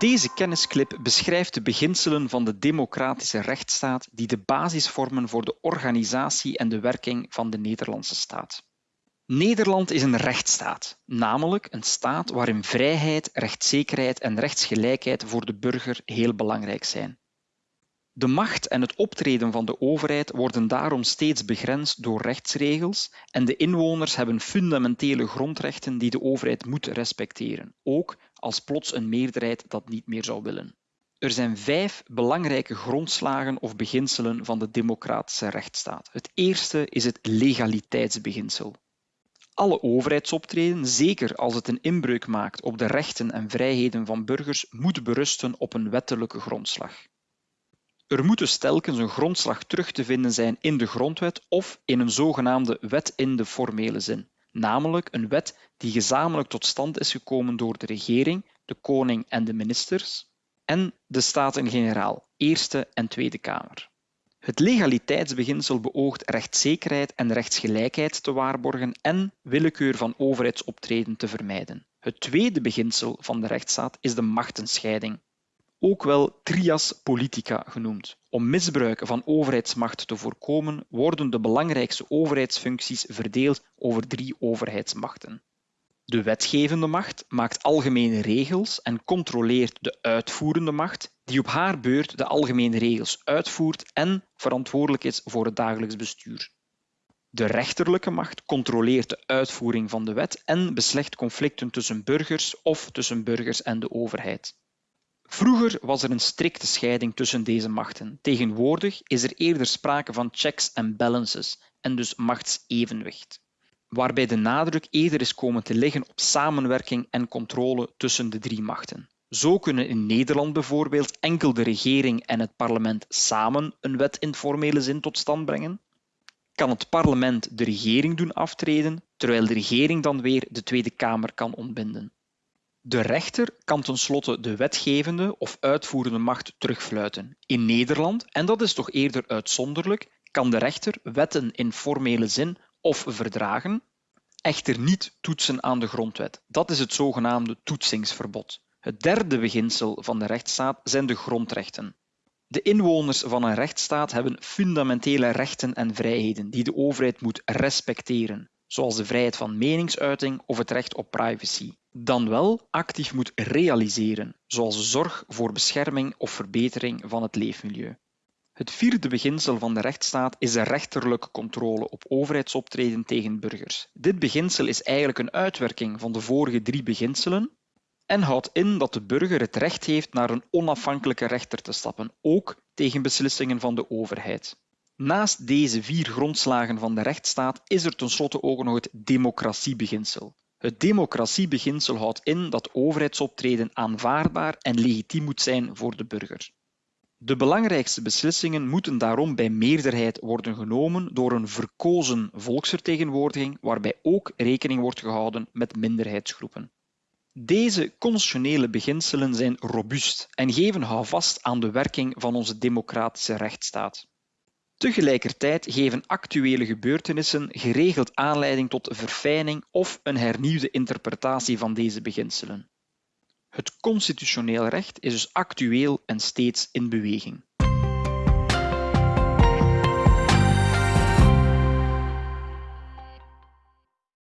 Deze kennisclip beschrijft de beginselen van de democratische rechtsstaat die de basis vormen voor de organisatie en de werking van de Nederlandse staat. Nederland is een rechtsstaat, namelijk een staat waarin vrijheid, rechtszekerheid en rechtsgelijkheid voor de burger heel belangrijk zijn. De macht en het optreden van de overheid worden daarom steeds begrensd door rechtsregels en de inwoners hebben fundamentele grondrechten die de overheid moet respecteren, ook als plots een meerderheid dat niet meer zou willen. Er zijn vijf belangrijke grondslagen of beginselen van de democratische rechtsstaat. Het eerste is het legaliteitsbeginsel. Alle overheidsoptreden, zeker als het een inbreuk maakt op de rechten en vrijheden van burgers, moet berusten op een wettelijke grondslag. Er moet dus telkens een grondslag terug te vinden zijn in de grondwet of in een zogenaamde wet in de formele zin, namelijk een wet die gezamenlijk tot stand is gekomen door de regering, de koning en de ministers en de Staten-Generaal, Eerste en Tweede Kamer. Het legaliteitsbeginsel beoogt rechtszekerheid en rechtsgelijkheid te waarborgen en willekeur van overheidsoptreden te vermijden. Het tweede beginsel van de rechtsstaat is de machtenscheiding, ook wel trias politica genoemd. Om misbruik van overheidsmacht te voorkomen, worden de belangrijkste overheidsfuncties verdeeld over drie overheidsmachten. De wetgevende macht maakt algemene regels en controleert de uitvoerende macht, die op haar beurt de algemene regels uitvoert en verantwoordelijk is voor het dagelijks bestuur. De rechterlijke macht controleert de uitvoering van de wet en beslecht conflicten tussen burgers of tussen burgers en de overheid. Vroeger was er een strikte scheiding tussen deze machten. Tegenwoordig is er eerder sprake van checks and balances en dus machtsevenwicht, waarbij de nadruk eerder is komen te liggen op samenwerking en controle tussen de drie machten. Zo kunnen in Nederland bijvoorbeeld enkel de regering en het parlement samen een wet in formele zin tot stand brengen. Kan het parlement de regering doen aftreden, terwijl de regering dan weer de Tweede Kamer kan ontbinden. De rechter kan tenslotte de wetgevende of uitvoerende macht terugfluiten. In Nederland, en dat is toch eerder uitzonderlijk, kan de rechter wetten in formele zin of verdragen, echter niet toetsen aan de grondwet. Dat is het zogenaamde toetsingsverbod. Het derde beginsel van de rechtsstaat zijn de grondrechten. De inwoners van een rechtsstaat hebben fundamentele rechten en vrijheden die de overheid moet respecteren, zoals de vrijheid van meningsuiting of het recht op privacy dan wel actief moet realiseren, zoals zorg voor bescherming of verbetering van het leefmilieu. Het vierde beginsel van de rechtsstaat is de rechterlijke controle op overheidsoptreden tegen burgers. Dit beginsel is eigenlijk een uitwerking van de vorige drie beginselen en houdt in dat de burger het recht heeft naar een onafhankelijke rechter te stappen, ook tegen beslissingen van de overheid. Naast deze vier grondslagen van de rechtsstaat is er tenslotte ook nog het democratiebeginsel. Het democratiebeginsel houdt in dat overheidsoptreden aanvaardbaar en legitiem moet zijn voor de burger. De belangrijkste beslissingen moeten daarom bij meerderheid worden genomen door een verkozen volksvertegenwoordiging waarbij ook rekening wordt gehouden met minderheidsgroepen. Deze constitutionele beginselen zijn robuust en geven houvast aan de werking van onze democratische rechtsstaat. Tegelijkertijd geven actuele gebeurtenissen geregeld aanleiding tot verfijning of een hernieuwde interpretatie van deze beginselen. Het constitutioneel recht is dus actueel en steeds in beweging.